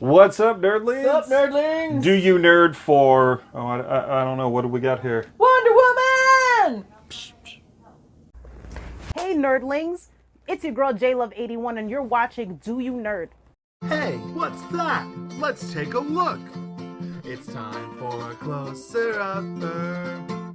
What's up, nerdlings? What's up, nerdlings? Do you nerd for? Oh, I, I, I don't know. What do we got here? Wonder Woman! Hey, nerdlings! It's your girl JLove81, and you're watching Do You Nerd? Hey, what's that? Let's take a look. It's time for a closer upper.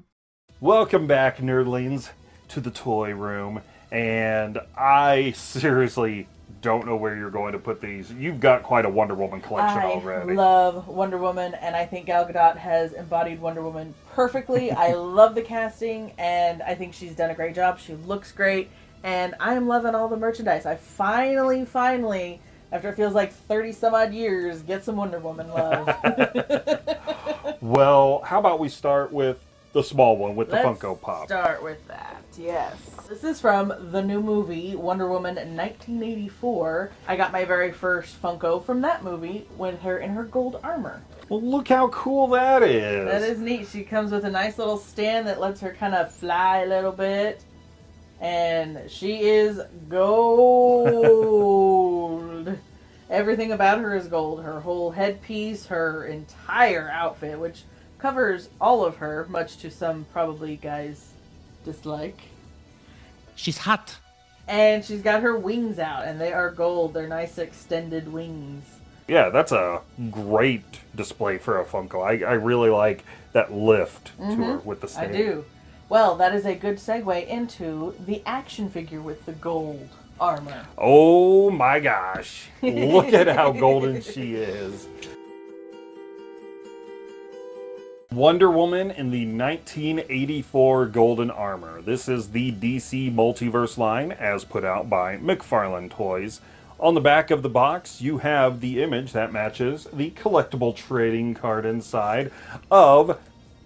Welcome back, nerdlings, to the toy room. And I seriously don't know where you're going to put these. You've got quite a Wonder Woman collection I already. I love Wonder Woman, and I think Gal Gadot has embodied Wonder Woman perfectly. I love the casting, and I think she's done a great job. She looks great, and I am loving all the merchandise. I finally, finally, after it feels like 30 some odd years, get some Wonder Woman love. well, how about we start with the small one with the Let's Funko Pop? start with that, yes. This is from the new movie, Wonder Woman 1984. I got my very first Funko from that movie with her in her gold armor. Well, look how cool that is. That is neat. She comes with a nice little stand that lets her kind of fly a little bit. And she is gold. Everything about her is gold. Her whole headpiece, her entire outfit, which covers all of her, much to some probably guys' dislike. She's hot. And she's got her wings out, and they are gold. They're nice extended wings. Yeah, that's a great display for a Funko. I, I really like that lift to her with the Mm-hmm. I do. Well, that is a good segue into the action figure with the gold armor. Oh my gosh. Look at how golden she is. Wonder Woman in the 1984 Golden Armor. This is the DC Multiverse line as put out by McFarlane Toys. On the back of the box, you have the image that matches the collectible trading card inside of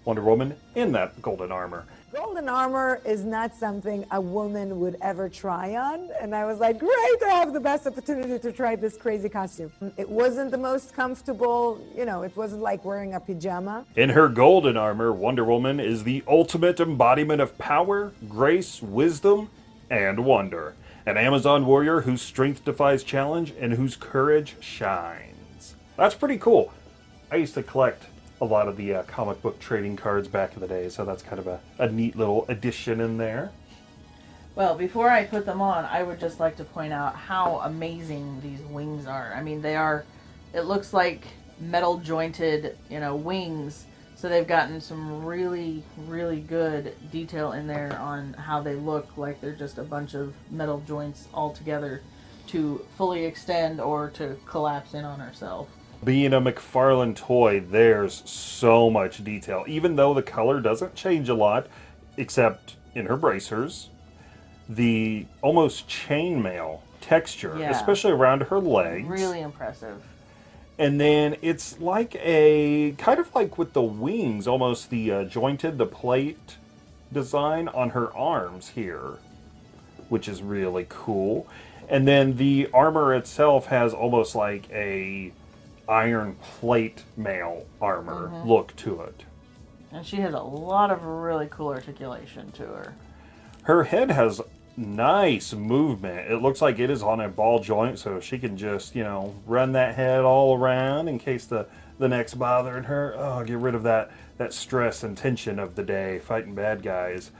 Wonder Woman in that golden armor. Golden armor is not something a woman would ever try on. And I was like, great, I have the best opportunity to try this crazy costume. It wasn't the most comfortable, you know, it wasn't like wearing a pajama. In her golden armor, Wonder Woman is the ultimate embodiment of power, grace, wisdom, and wonder. An Amazon warrior whose strength defies challenge and whose courage shines. That's pretty cool. I used to collect a lot of the uh, comic book trading cards back in the day, so that's kind of a, a neat little addition in there. Well, before I put them on, I would just like to point out how amazing these wings are. I mean, they are, it looks like metal jointed, you know, wings. So they've gotten some really, really good detail in there on how they look like they're just a bunch of metal joints all together to fully extend or to collapse in on herself. Being a McFarlane toy, there's so much detail. Even though the color doesn't change a lot, except in her bracers, the almost chainmail texture, Yeah. especially around her legs. Really impressive. And then it's like a kind of like with the wings, almost the uh, jointed, the plate design on her arms here, which is really cool. And then the armor itself has almost like a iron plate mail armor mm-hmm. look to it. And she has a lot of really cool articulation to her. Her head has nice movement. It looks like it is on a ball joint, so she can just, you know, run that head all around in case the, the neck's bothering her. Oh, get rid of that, that stress and tension of the day fighting bad guys.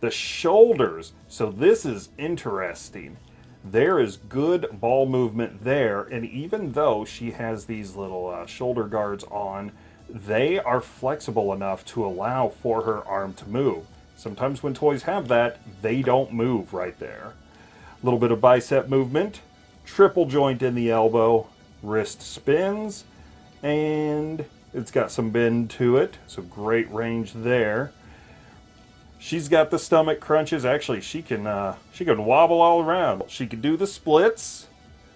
The shoulders. So this is interesting. There is good ball movement there, and even though she has these little uh, shoulder guards on, they are flexible enough to allow for her arm to move. Sometimes when toys have that, they don't move right there. A little bit of bicep movement, triple joint in the elbow, wrist spins, and it's got some bend to it, so great range there. She's got the stomach crunches. Actually, she can uh, she can wobble all around. She can do the splits.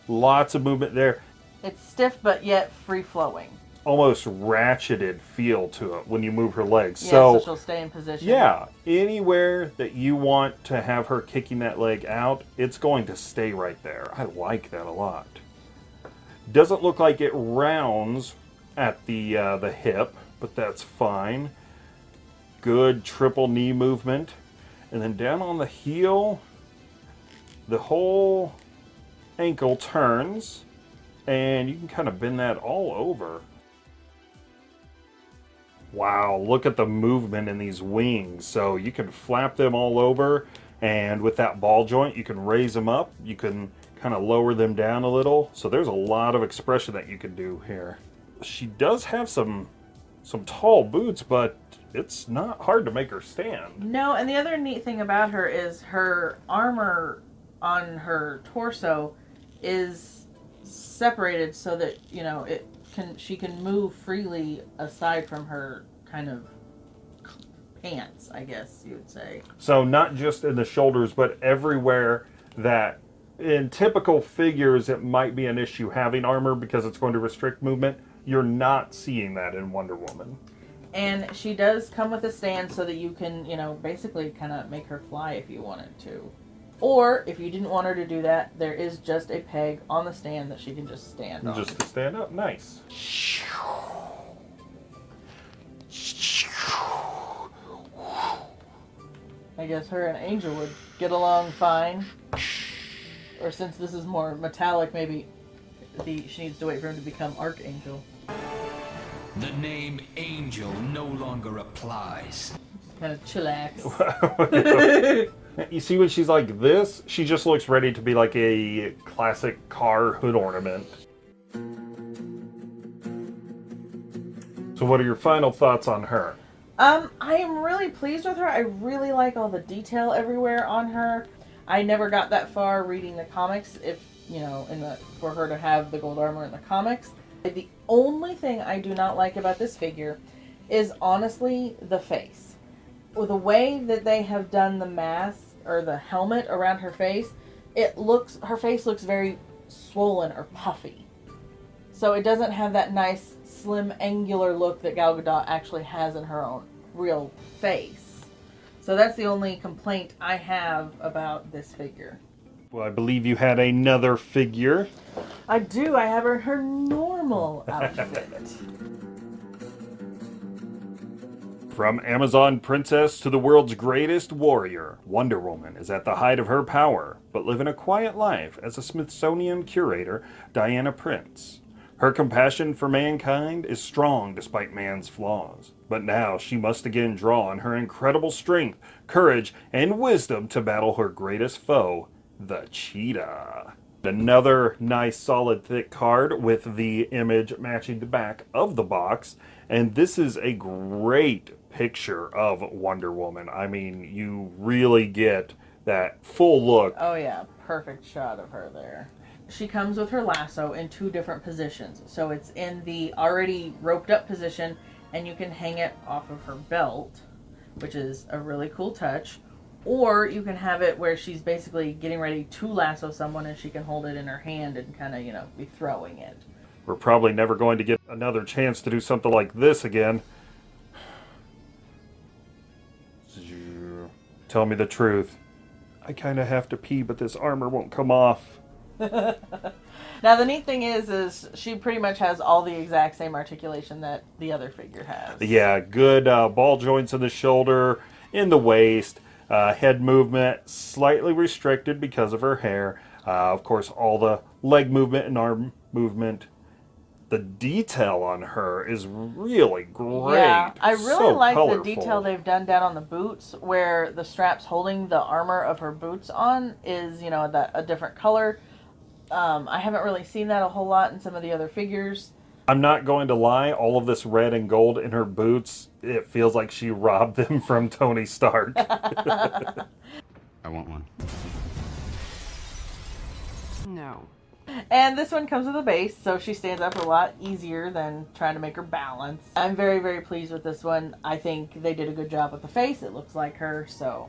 Lots of movement there. It's stiff but yet free flowing. Almost ratcheted feel to it when you move her legs. Yeah, so so she'll stay in position. Yeah, anywhere that you want to have her kicking that leg out, it's going to stay right there. I like that a lot. Doesn't look like it rounds at the uh, the hip, but that's fine. Good triple knee movement, and then down on the heel, the whole ankle turns, and you can kind of bend that all over. Wow, look at the movement in these wings. So you can flap them all over, and with that ball joint, you can raise them up. You can kind of lower them down a little. So there's a lot of expression that you can do here. She does have some some tall boots, but it's not hard to make her stand. No, and the other neat thing about her is her armor on her torso is separated so that you know it can she can move freely aside from her kind of pants, I guess you would say. So not just in the shoulders, but everywhere that in typical figures it might be an issue having armor because it's going to restrict movement. You're not seeing that in Wonder Woman. And she does come with a stand so that you can, you know, basically kind of make her fly if you wanted to. Or if you didn't want her to do that, there is just a peg on the stand that she can just stand on. Just to stand up, nice. I guess her and Angel would get along fine. Or since this is more metallic, maybe the she needs to wait for him to become Archangel. The name Angel no longer applies. Kind of chillax. You see when she's like this, she just looks ready to be like a classic car hood ornament. So what are your final thoughts on her? Um, I am really pleased with her. I really like all the detail everywhere on her. I never got that far reading the comics. If you know, in the for her to have the gold armor in the comics, the only thing I do not like about this figure is honestly the face. With the way that they have done the mask or the helmet around her face, it looks her face looks very swollen or puffy. So it doesn't have that nice slim angular look that Gal Gadot actually has in her own real face. So that's the only complaint I have about this figure. Well, I believe you had another figure. I do. I have her her normal outfit. From Amazon princess to the world's greatest warrior, Wonder Woman is at the height of her power, but living a quiet life as a Smithsonian curator, Diana Prince. Her compassion for mankind is strong despite man's flaws, but now she must again draw on her incredible strength, courage, and wisdom to battle her greatest foe, the cheetah. Another nice solid thick card with the image matching the back of the box. And this is a great picture of Wonder Woman. I mean, you really get that full look. oh yeah, perfect shot of her there. She comes with her lasso in two different positions. So it's in the already roped up position and you can hang it off of her belt, which is a really cool touch. Or you can have it where she's basically getting ready to lasso someone and she can hold it in her hand and kind of, you know, be throwing it. We're probably never going to get another chance to do something like this again. Tell me the truth. I kind of have to pee, but this armor won't come off. Now the neat thing is, is she pretty much has all the exact same articulation that the other figure has. Yeah, good uh, ball joints in the shoulder, in the waist, uh, head movement slightly restricted because of her hair. Uh, of course, all the leg movement and arm movement. The detail on her is really great. Yeah, I really So like colorful. the detail they've done down on the boots, where the straps holding the armor of her boots on is, you know, that a different color. Um, I haven't really seen that a whole lot in some of the other figures. I'm not going to lie, all of this red and gold in her boots, it feels like she robbed them from Tony Stark. I want one. No. And this one comes with a base, so she stands up a lot easier than trying to make her balance. I'm very, very pleased with this one. I think they did a good job with the face. It looks like her, so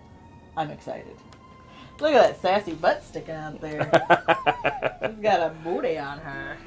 I'm excited. Look at that sassy butt sticking out there. She's got a booty on her.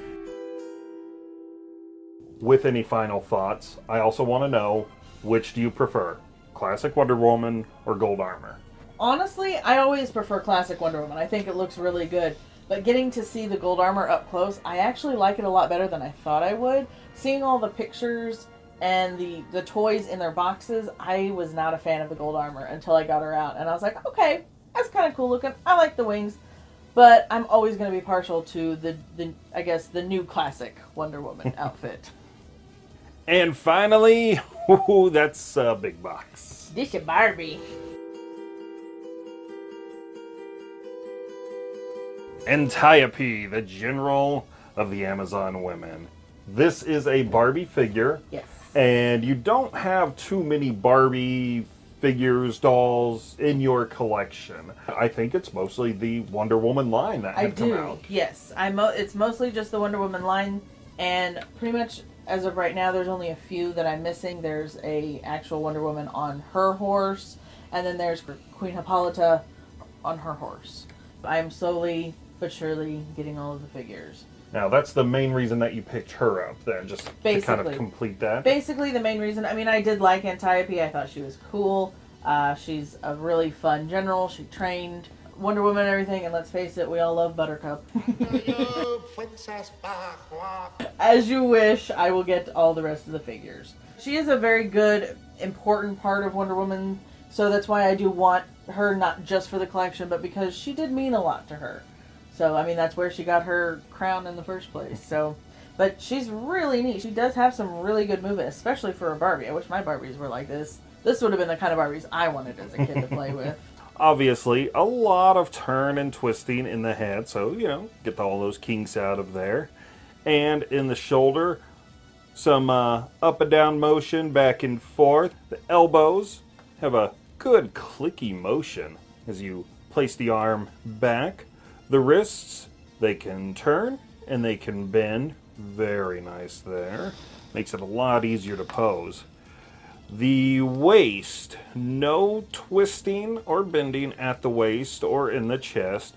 With any final thoughts, I also want to know which do you prefer? Classic Wonder Woman or Gold Armor? Honestly, I always prefer classic Wonder Woman. I think it looks really good. But getting to see the gold armor up close, I actually like it a lot better than I thought I would. Seeing all the pictures and the the toys in their boxes, I was not a fan of the gold armor until I got her out, and I was like, okay, that's kind of cool looking. I like the wings, But I'm always going to be partial to the, the I guess the new classic Wonder Woman outfit. And finally, ooh, that's a big box. This is Barbie. Antiope, the general of the Amazon women. This is a Barbie figure. Yes. And you don't have too many Barbie figures, dolls in your collection. I think it's mostly the Wonder Woman line that I had come do. out. Yes, I mo- it's mostly just the Wonder Woman line, and pretty much as of right now, there's only a few that I'm missing. There's a actual Wonder Woman on her horse, and then there's Queen Hippolyta on her horse. I'm slowly but surely getting all of the figures. Now that's the main reason that you picked her up then, just to kind of complete that. Basically, the main reason. I mean, I did like Antiope. I thought she was cool. Uh, she's a really fun general. She trained Wonder Woman and everything. And let's face it, we all love Buttercup. As you wish, I will get all the rest of the figures. She is a very good, important part of Wonder Woman. So that's why I do want her not just for the collection, but because she did mean a lot to her. So I mean, that's where she got her crown in the first place. So. But she's really neat. She does have some really good movement, especially for a Barbie. I wish my Barbies were like this. This would have been the kind of Barbies I wanted as a kid to play with. Obviously, a lot of turn and twisting in the head, so you know, get all those kinks out of there. And in the shoulder, some uh, up and down motion back and forth. The elbows have a good clicky motion as you place the arm back. The wrists, they can turn and they can bend. Very nice there. Makes it a lot easier to pose. The waist, no twisting or bending at the waist or in the chest,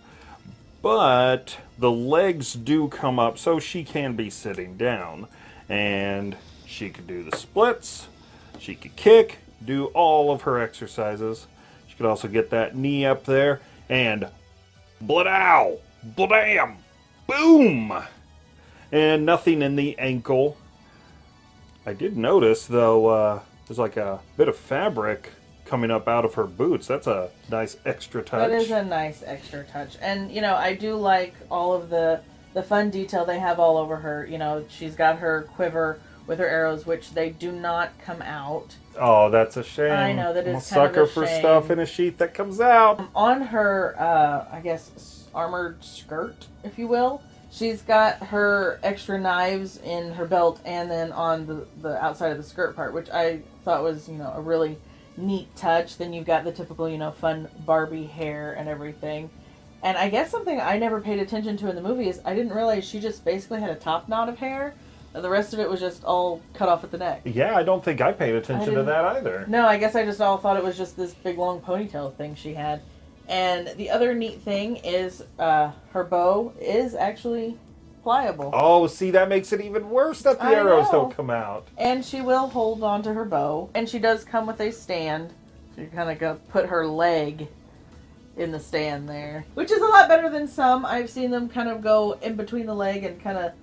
but the legs do come up so she can be sitting down. And she could do the splits, she could kick, do all of her exercises. She could also get that knee up there and bladow, bladam, boom! And nothing in the ankle. I did notice though, uh, there's like a bit of fabric coming up out of her boots. That's a nice extra touch. That is a nice extra touch. And you know, I do like all of the the fun detail they have all over her. You know, she's got her quiver with her arrows, which they do not come out. Oh, that's a shame. I know, that a kind sucker for shame. stuff in a sheet that comes out. On her, uh, I guess, armored skirt, if you will, she's got her extra knives in her belt and then on the, the outside of the skirt part, which I thought was, you know, a really neat touch. Then you've got the typical, you know, fun Barbie hair and everything. And I guess something I never paid attention to in the movie is I didn't realize she just basically had a top knot of hair. And the rest of it was just all cut off at the neck. Yeah, I don't think I paid attention to that either. No, I guess I just all thought it was just this big long ponytail thing she had. And the other neat thing is uh, her bow is actually pliable. Oh, see, that makes it even worse that the I arrows know. don't come out. And she will hold on to her bow. And she does come with a stand. So you kind of go put her leg in the stand there. Which is a lot better than some. I've seen them kind of go in between the leg and kind of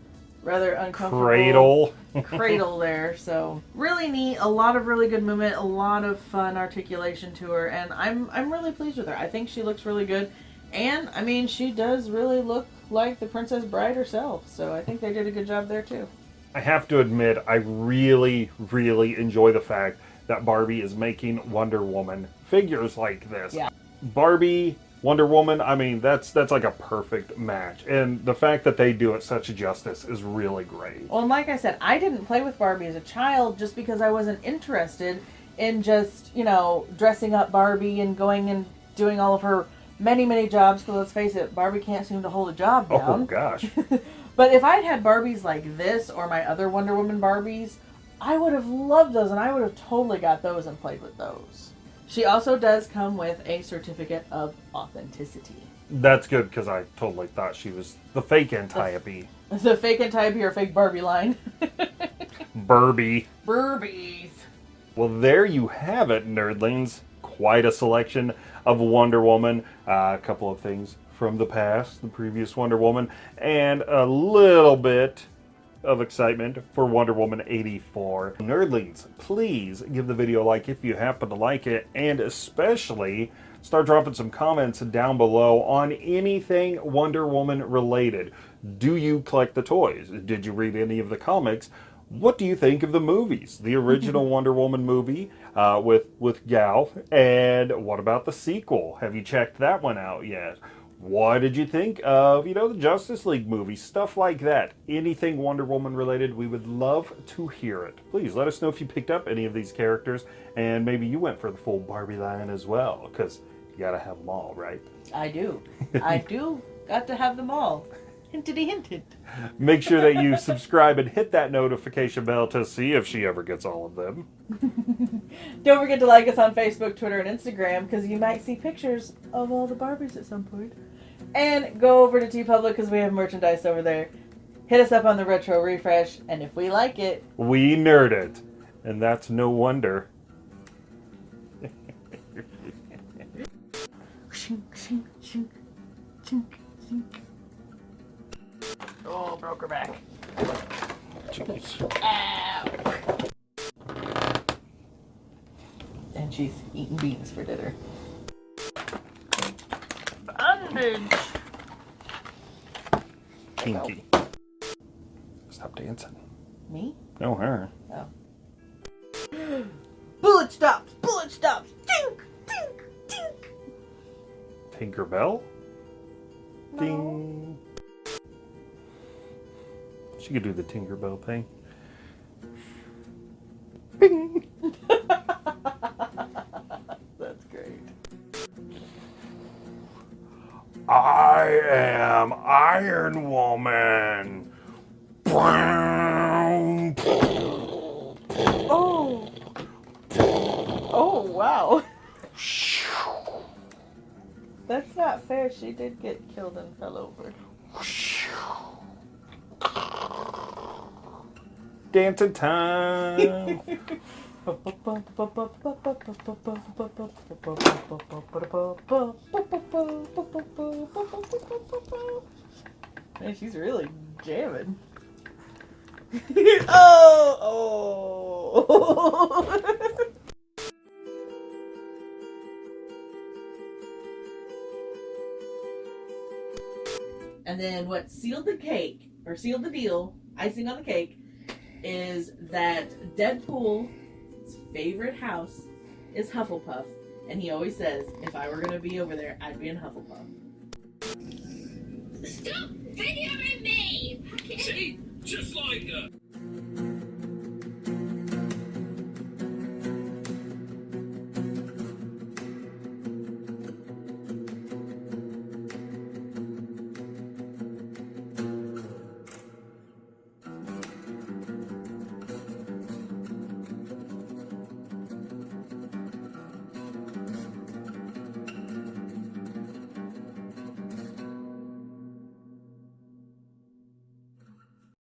rather uncomfortable. Cradle. cradle there. So really neat. A lot of really good movement. A lot of fun articulation to her, and I'm I'm really pleased with her. I think she looks really good, and I mean she does really look like the Princess Bride herself. So I think they did a good job there too. I have to admit, I really, really enjoy the fact that Barbie is making Wonder Woman figures like this. Yeah. Barbie, Wonder Woman, I mean, that's that's like a perfect match. And the fact that they do it such justice is really great. Well, and like I said, I didn't play with Barbie as a child just because I wasn't interested in just, you know, dressing up Barbie and going and doing all of her many, many jobs. Because let's face it, Barbie can't seem to hold a job oh, down. Oh gosh. But if I'd had Barbies like this or my other Wonder Woman Barbies, I would have loved those and I would have totally got those and played with those. She also does come with a certificate of authenticity. That's good because I totally thought she was the fake Antiope. The fake Antiope or fake Barbie line. Barbie. Barbies. Well, there you have it, nerdlings. Quite a selection of Wonder Woman. Uh, a couple of things from the past, the previous Wonder Woman, and a little bit of excitement for Wonder Woman 84. Nerdlings, please give the video a like if you happen to like it, and especially start dropping some comments down below on anything Wonder Woman related. Do you collect the toys? Did you read any of the comics? What do you think of the movies? The original Wonder Woman movie uh, with with Gal, and what about the sequel? Have you checked that one out yet? What did you think of, you know, the Justice League movie? Stuff like that. Anything Wonder Woman related, we would love to hear it. Please let us know if you picked up any of these characters and maybe you went for the full Barbie line as well, because you gotta have them all, right? I do. I do. Got to have them all. Hintity hinted. Make sure that you subscribe and hit that notification bell to see if she ever gets all of them. Don't forget to like us on Facebook, Twitter, and Instagram because you might see pictures of all the Barbies at some point. And go over to T TeePublic because we have merchandise over there. Hit us up on the retro refresh, and if we like it, We nerd it, and that's no wonder. shink, shink, shink, shink, shink. Oh, broke her back. Jeez. And she's eating beans for dinner. Bondage. Kinky. Stop dancing. Me? No, her. Oh. Bullet stops! Bullet stops! Tink! Tink! Tink! Tinkerbell? Ding. She could do the Tinkerbell thing. That's I am Iron Woman. Oh! Oh, wow. That's not fair. She did get killed and fell over. Dancing time. Man, she's really jamming. oh, oh. and then what sealed the cake, or sealed the deal, icing on the cake, is that Deadpool's favorite house is Hufflepuff. And he always says, if I were going to be over there, I'd be in Hufflepuff. Stop videoing me! See? Just like her.